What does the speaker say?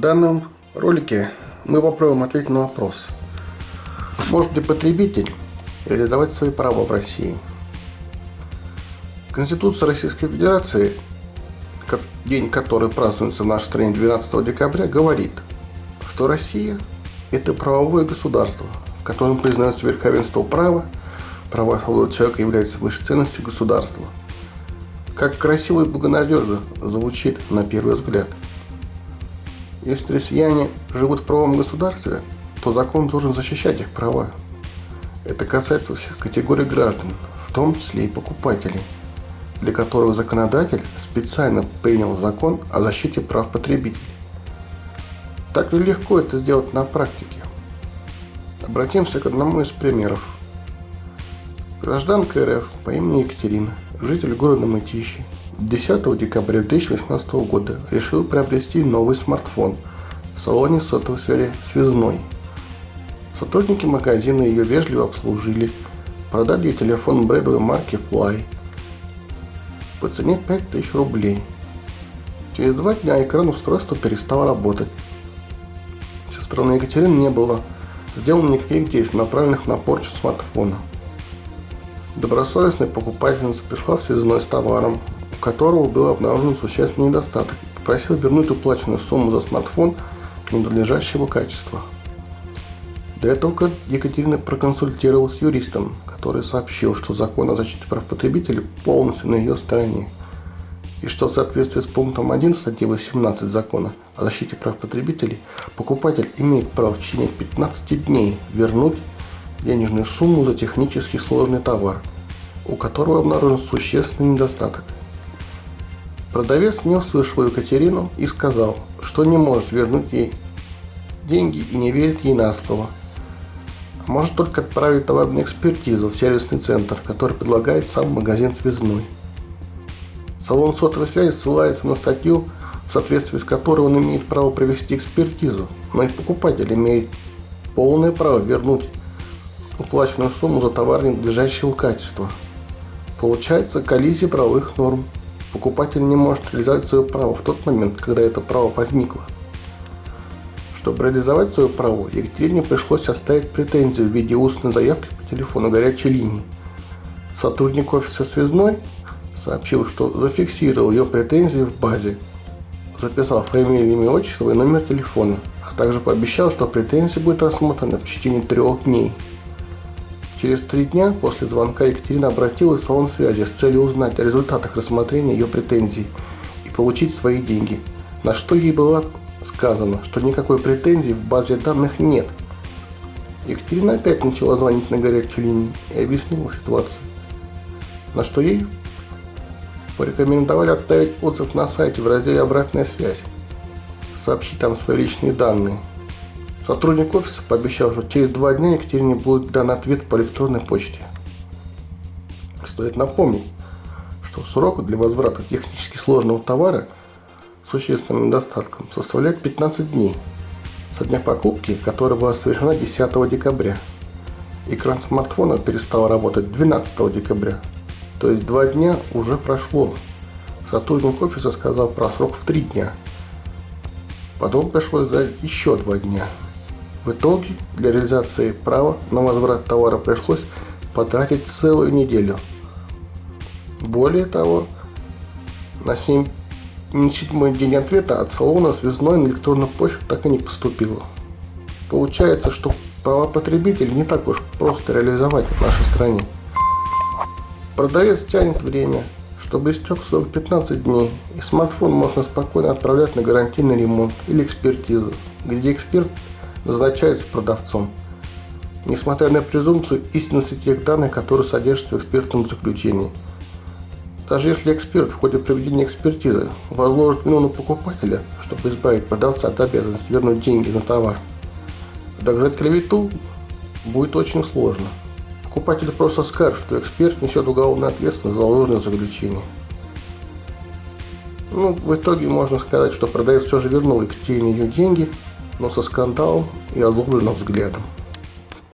данном ролике мы попробуем ответить на вопрос, может ли потребитель реализовать свои права в России. Конституция Российской Федерации, день который празднуется в нашей стране 12 декабря, говорит, что Россия – это правовое государство, в котором признается верховенство права, права и свободы человека являются высшей ценностью государства. Как красиво и благонадежно звучит на первый взгляд – если россияне живут в правом государстве, то закон должен защищать их права. Это касается всех категорий граждан, в том числе и покупателей, для которых законодатель специально принял закон о защите прав потребителей. Так ли легко это сделать на практике? Обратимся к одному из примеров. Гражданка РФ по имени Екатерина, житель города Мытищи, 10 декабря 2018 года решил приобрести новый смартфон в салоне сотовой связи «Связной». Сотрудники магазина ее вежливо обслужили, продали ей телефон брендовой марки Fly по цене 5000 рублей. Через два дня экран устройства перестал работать. Со стороны Екатерины не было сделано никаких действий, направленных на порчу смартфона. Добросовестная покупательница пришла в связной с товаром, которого был обнаружен существенный недостаток, попросил вернуть уплаченную сумму за смартфон ненадлежащего качества. До этого Екатерина проконсультировалась с юристом, который сообщил, что закон о защите прав потребителей полностью на ее стороне, и что в соответствии с пунктом 1 статьи 18 закона о защите прав потребителей покупатель имеет право в течение 15 дней вернуть денежную сумму за технически сложный товар, у которого обнаружен существенный недостаток – Продавец не услышал Екатерину и сказал, что не может вернуть ей деньги и не верит ей на слово. А может только отправить товар на экспертизу в сервисный центр, который предлагает сам магазин связной. Салон сотовой связи ссылается на статью, в соответствии с которой он имеет право провести экспертизу, но и покупатель имеет полное право вернуть уплаченную сумму за товар ненадлежащего качества. Получается коллизия правовых норм покупатель не может реализовать свое право в тот момент, когда это право возникло. Чтобы реализовать свое право, Екатерине пришлось оставить претензию в виде устной заявки по телефону горячей линии. Сотрудник офиса связной сообщил, что зафиксировал ее претензии в базе, записал фамилию, имя, отчество и номер телефона, а также пообещал, что претензия будет рассмотрена в течение трех дней. Через три дня после звонка Екатерина обратилась в салон связи с целью узнать о результатах рассмотрения ее претензий и получить свои деньги, на что ей было сказано, что никакой претензии в базе данных нет. Екатерина опять начала звонить на горячую линию и объяснила ситуацию, на что ей порекомендовали оставить отзыв на сайте в разделе «Обратная связь», сообщить там свои личные данные – Сотрудник офиса пообещал, что через два дня Екатерине будет дан ответ по электронной почте. Стоит напомнить, что срок для возврата технически сложного товара с существенным недостатком составляет 15 дней со дня покупки, которая была совершена 10 декабря. Экран смартфона перестал работать 12 декабря, то есть два дня уже прошло. Сотрудник офиса сказал про срок в 3 дня. Потом пришлось ждать еще два дня. В итоге для реализации права на возврат товара пришлось потратить целую неделю. Более того, на 7, не седьмой день ответа от салона связной на электронную почту так и не поступило. Получается, что права потребителей не так уж просто реализовать в нашей стране. Продавец тянет время, чтобы истек срок 15 дней, и смартфон можно спокойно отправлять на гарантийный ремонт или экспертизу, где эксперт назначается продавцом, несмотря на презумпцию истинности тех данных, которые содержатся в экспертном заключении. Даже если эксперт в ходе проведения экспертизы возложит вину на покупателя, чтобы избавить продавца от обязанности вернуть деньги на товар, доказать клевету будет очень сложно. Покупатель просто скажет, что эксперт несет уголовную ответственность за ложное заключение. Ну, в итоге можно сказать, что продавец все же вернул Екатерине ее деньги, но со скандалом и озлобленным взглядом.